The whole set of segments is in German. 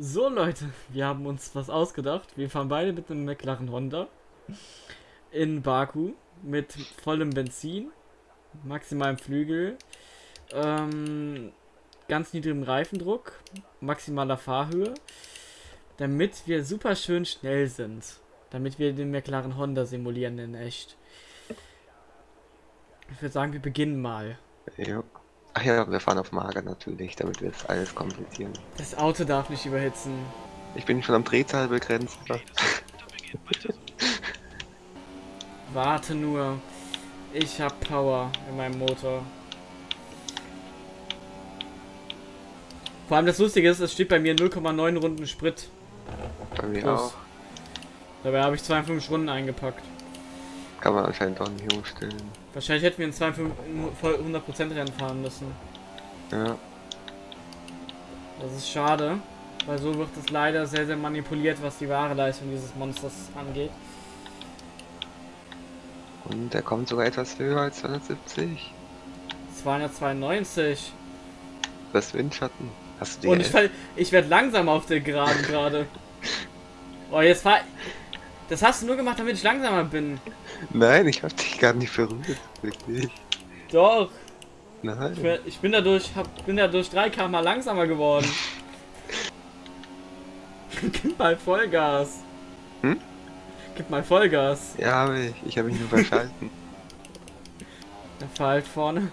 So Leute, wir haben uns was ausgedacht. Wir fahren beide mit einem McLaren Honda in Baku mit vollem Benzin, maximalem Flügel, ähm, ganz niedrigem Reifendruck, maximaler Fahrhöhe, damit wir super schön schnell sind. Damit wir den McLaren Honda simulieren in echt. Ich würde sagen, wir beginnen mal. Ja. Ach ja, wir fahren auf Mager natürlich, damit wir jetzt alles komplizieren. Das Auto darf nicht überhitzen. Ich bin schon am Drehzahlbegrenzer. Warte nur. Ich hab Power in meinem Motor. Vor allem das Lustige ist, es steht bei mir 0,9 Runden Sprit. Bei mir Plus. auch. Dabei habe ich 52 Runden eingepackt. Kann man anscheinend auch nicht umstellen. Wahrscheinlich hätten wir in 52 voll 100% Rennen fahren müssen. Ja. Das ist schade, weil so wird es leider sehr, sehr manipuliert, was die wahre Leistung dieses Monsters angeht. Und der kommt sogar etwas höher als 270. 292. Das Windschatten. Hast du Und die ich, fall- ich werde langsam auf der Geraden gerade. Oh, jetzt fahr. Das hast du nur gemacht, damit ich langsamer bin. Nein, ich hab dich gar nicht berührt. Wirklich. Doch. Ich Nein. bin, ich bin dadurch, hab, bin dadurch 3 km langsamer geworden. Gib mal Vollgas. Hm? Gib mal Vollgas. Ja, hab ich. Ich habe mich nur verschalten. Dann fahr halt vorne.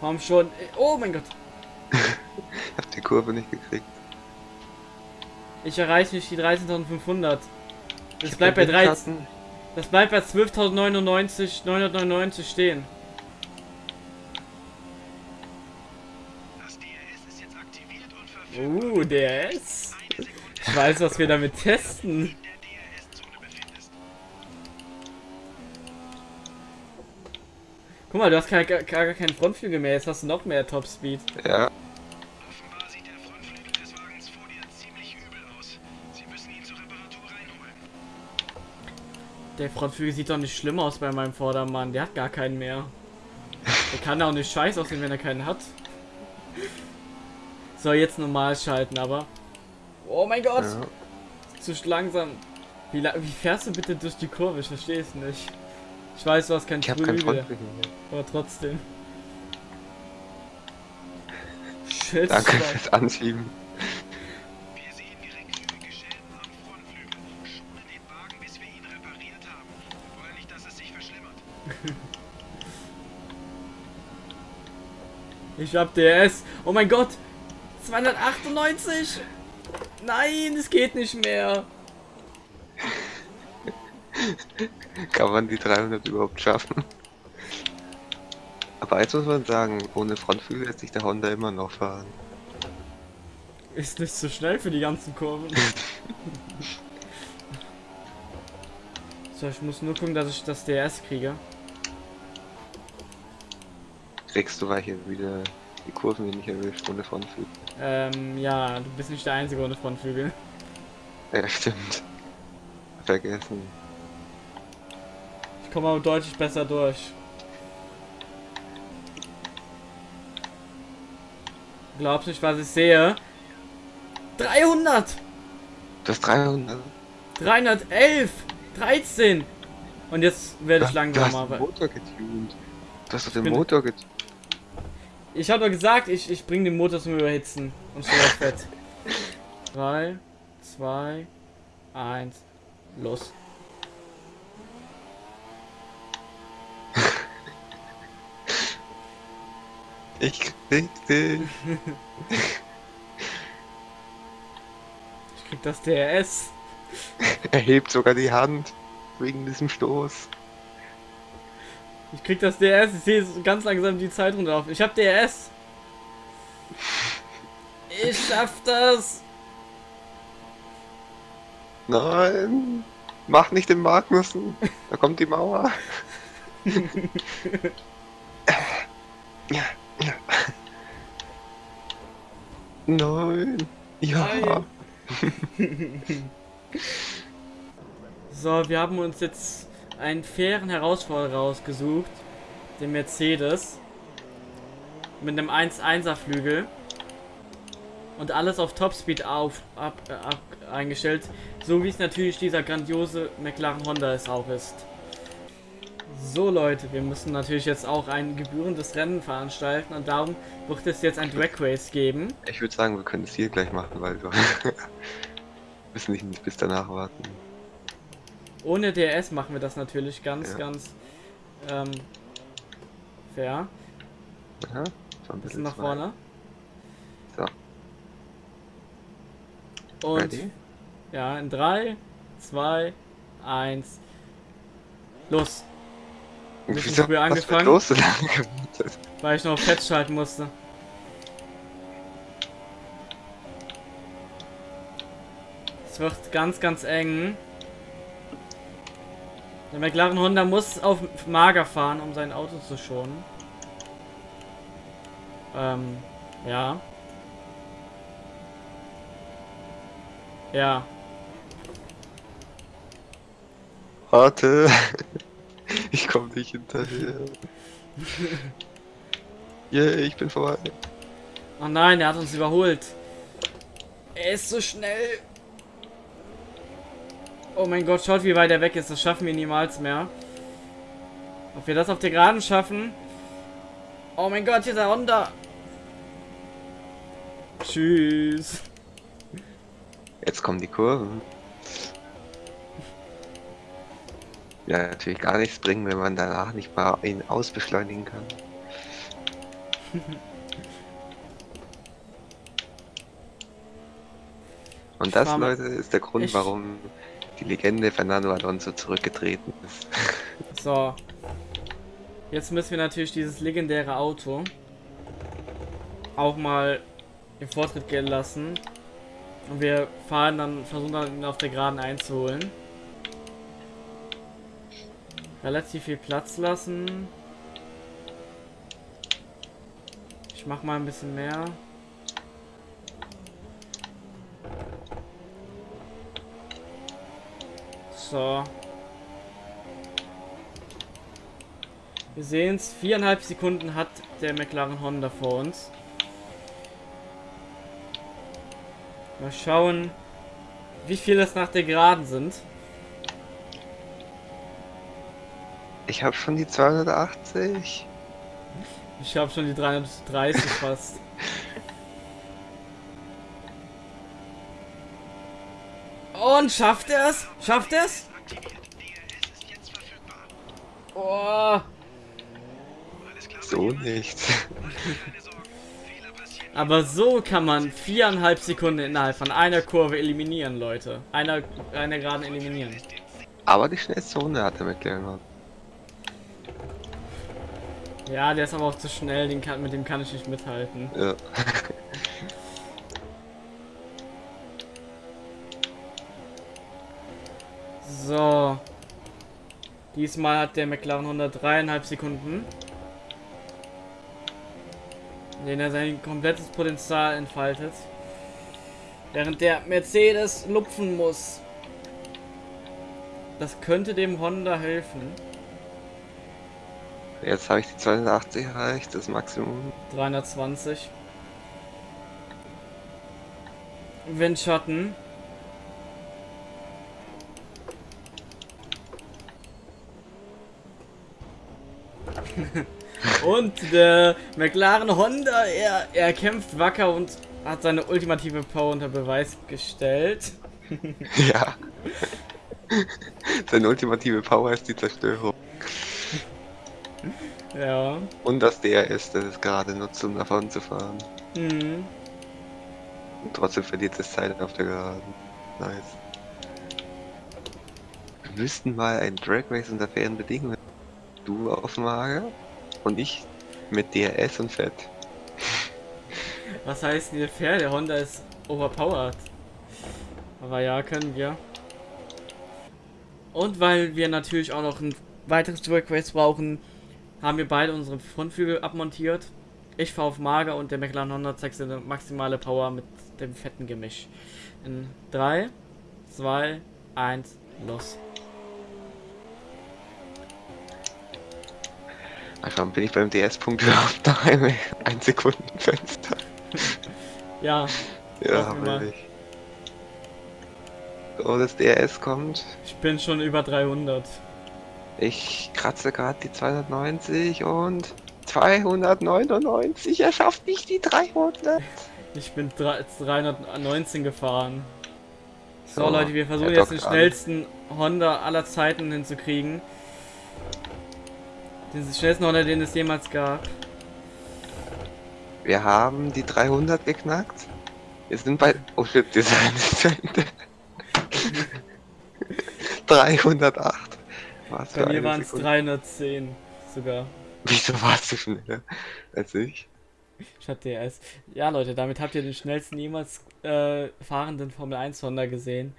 Komm schon. Oh mein Gott. Ich hab die Kurve nicht gekriegt. Ich erreiche nicht die 13.500. Das bleibt bei hab 13. Windschatten. Das bleibt bei 12.099 999 stehen. Das DRS ist jetzt aktiviert und verfügbar. Uh, DRS. Ich weiß, was wir damit testen. Guck mal, du hast gar, gar, gar keinen Frontflügel mehr. Jetzt hast du noch mehr Topspeed. Ja. Offenbar sieht der Frontflügel des Wagens vor dir ziemlich übel aus. Sie müssen ihn zur Reparatur reinholen. Der Frontflügel sieht doch nicht schlimm aus bei meinem Vordermann. Der hat gar keinen mehr. Der kann auch nicht scheiß aussehen, wenn er keinen hat. Soll jetzt normal schalten, aber. Oh mein Gott! ja. Zu langsam. Wie, wie fährst du bitte durch die Kurve? Ich verstehe es nicht. Ich weiß, du hast keinen Ich habe keinen Frontflügel mehr. aber trotzdem. Shit. Danke Mann. fürs Anschieben. Wir sehen geringfügige Schäden am Frontflügel. Schone den Wagen, bis wir ihn repariert haben. Wir wollen nicht, dass es sich verschlimmert. Ich hab DS. Oh mein Gott. 298. Nein, es geht nicht mehr. Kann man die 300 überhaupt schaffen? Aber jetzt muss man sagen, ohne Frontflügel lässt sich der Honda immer noch fahren. Ist nicht so schnell für die ganzen Kurven. so, ich muss nur gucken, dass ich das DS kriege. Kriegst du, weil hier wieder die Kurven hier nicht erwischt ohne Frontflügel. Ähm, ja, du bist nicht der Einzige ohne Frontflügel. Ja, stimmt. Vergessen. Ich komme aber deutlich besser durch. Glaubst nicht, was ich sehe? 300! Du hast 300. 311! 13! Und jetzt werde ich hast- Du langsamer. hast den Motor getuned. Du hast den Motor getuned. Ich habe gesagt, ich, ich bringe den Motor zum Überhitzen. Und auf Fett. 3, 2, 1, los. Ich krieg dich. Ich krieg das DRS. Er hebt sogar die Hand wegen diesem Stoß. Ich krieg das DRS. Ich sehe ganz langsam die Zeit runterlaufen. Ich hab DRS. Ich schaff das. Nein! Mach nicht den Magnussen! Da kommt die Mauer! ja, Nein! Ja! Nein. So, wir haben uns jetzt einen fairen Herausforderer rausgesucht. Den Mercedes. Mit einem 1-1er Flügel. Und alles auf Topspeed auf, ab, äh, ab, eingestellt. So wie es natürlich dieser grandiose McLaren Honda es auch ist. So Leute, wir müssen natürlich jetzt auch ein gebührendes Rennen veranstalten und darum wird es jetzt ein Drag Race geben. Ich würde sagen, wir können es hier gleich machen, weil wir müssen nicht bis danach warten. Ohne DRS machen wir das natürlich ganz, Ja. ganz ähm, fair. Aha, so ein Bisschen nach zwei. vorne. So, Und ready? ja, in 3, 2, 1. Los, ein bisschen Wieso früh angefangen. los so lange gewartet? weil ich noch festschalten musste. Es wird ganz, ganz eng. Der McLaren Honda muss auf Mager fahren, um sein Auto zu schonen. Ähm, ja. Ja. Warte! Ich komme nicht hinterher. Yeah, ich bin vorbei. Oh nein, er hat uns überholt. Er ist so schnell. Oh mein Gott, schaut wie weit er weg ist. Das schaffen wir niemals mehr. Ob wir das auf der Geraden schaffen? Oh mein Gott, dieser Honda. Tschüss. Jetzt kommen die Kurven. Natürlich gar nichts bringen, wenn man danach nicht mal ihn ausbeschleunigen kann. Und das, Leute, ist der Grund, warum die Legende Fernando Alonso zurückgetreten ist. So. Jetzt müssen wir natürlich dieses legendäre Auto auch mal im Vortritt gehen lassen. Und wir fahren dann, versuchen dann ihn auf der Geraden einzuholen. Relativ viel Platz lassen. Ich mach mal ein bisschen mehr. So. Wir sehen es, viereinhalb Sekunden hat der McLaren Honda vor uns. Mal schauen, wie viel es nach der Geraden sind. Ich habe schon die 280. Ich habe schon die 330 fast. Und schafft er es? Schafft er es? Oh. So nicht. Aber so kann man viereinhalb Sekunden innerhalb von einer Kurve eliminieren, Leute. Einer, einer Geraden eliminieren. Aber die schnellste Runde hat er McLaren. Ja, der ist aber auch zu schnell, den kann, mit dem kann ich nicht mithalten. Ja. So. Diesmal hat der McLaren 103,5 Sekunden. In denen er sein komplettes Potenzial entfaltet. Während der Mercedes lupfen muss. Das könnte dem Honda helfen. Jetzt habe ich die 280 erreicht, das Maximum. 320. Windschatten. und der McLaren Honda, er, er kämpft wacker und hat seine ultimative Power unter Beweis gestellt. Ja. Seine ultimative Power ist die Zerstörung. Ja. Und das DRS, das es gerade nutzt, um davon zu fahren. Mhm. Und trotzdem verliert es Zeit auf der Geraden. Nice. Wir müssten mal ein Drag Race unter fairen Bedingungen. Du auf Mager und ich mit DRS und Fett. Was heißt hier fair? Der Honda ist overpowered. Aber ja, können wir. Und weil wir natürlich auch noch ein weiteres Drag Race brauchen, haben wir beide unsere Frontflügel abmontiert. Ich fahre auf Mager und der McLaren Honda zeigt seine maximale Power mit dem fetten Gemisch. In 3, 2, 1, los. Einfach bin ich beim DS-Punkt überhaupt noch ein, ein Sekundenfenster. Ja, Ja, Hoffen wir mal. will ich. So, das DRS kommt. ich bin schon über 300. Ich kratze gerade die 290 und 299. Er schafft nicht die 300. Ich bin drei- 319 gefahren. So, So, Leute, wir versuchen er jetzt den an. schnellsten Honda aller Zeiten hinzukriegen. Den schnellsten Honda, den es jemals gab. Wir haben die 300 geknackt. Wir sind bei. Oh shit, wir sind nicht zu Ende. 308. Was Bei mir waren es Sekunde. 310 sogar. Wieso warst du schneller als ich? Statt DS. Ja, Leute, damit habt ihr den schnellsten jemals äh, fahrenden Formel 1 Honda gesehen.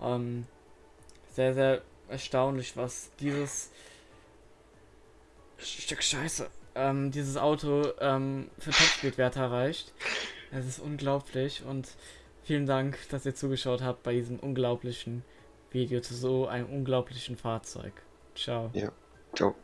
Ähm, sehr, sehr erstaunlich, was dieses Stück Scheiße, ähm, dieses Auto ähm, für Topspeed-Werte erreicht. Es ist unglaublich und vielen Dank, dass ihr zugeschaut habt bei diesem unglaublichen Video zu so einem unglaublichen Fahrzeug. Ciao. Ciao.